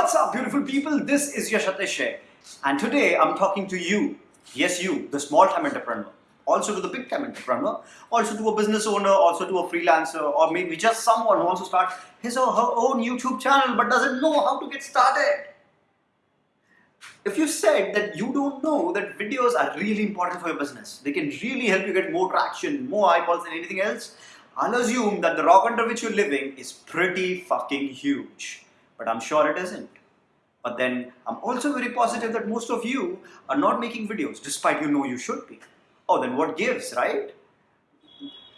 What's up beautiful people? This is Yashateshe and today I'm talking to you, yes you, the small time entrepreneur, also to the big time entrepreneur, also to a business owner, also to a freelancer or maybe just someone who wants to start his or her own YouTube channel but doesn't know how to get started. If you said that you don't know that videos are really important for your business, they can really help you get more traction, more eyeballs than anything else, I'll assume that the rock under which you're living is pretty fucking huge but I'm sure it isn't. But then I'm also very positive that most of you are not making videos despite you know you should be. Oh, then what gives, right?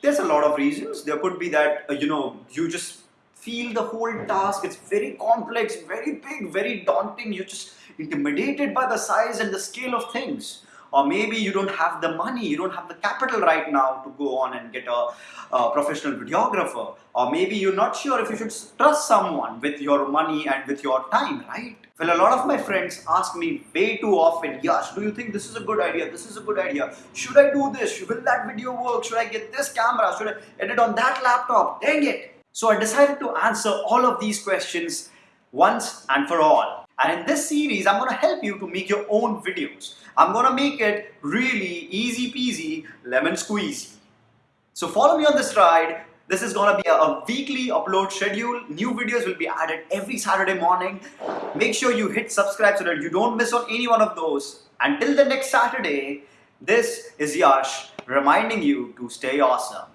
There's a lot of reasons. There could be that, uh, you know, you just feel the whole task, it's very complex, very big, very daunting. You're just intimidated by the size and the scale of things or maybe you don't have the money, you don't have the capital right now to go on and get a, a, professional videographer, or maybe you're not sure if you should trust someone with your money and with your time, right? Well, a lot of my friends ask me way too often, Yash, do you think this is a good idea? This is a good idea. Should I do this? Will that video work? Should I get this camera? Should I edit on that laptop? Dang it! So I decided to answer all of these questions once and for all. And in this series, I'm going to help you to make your own videos. I'm going to make it really easy peasy, lemon squeezy. So follow me on this ride. This is going to be a, a, weekly upload schedule. New videos will be added every Saturday morning. Make sure you hit subscribe so that you don't miss on any one of those. Until the next Saturday, this is Yash reminding you to stay awesome.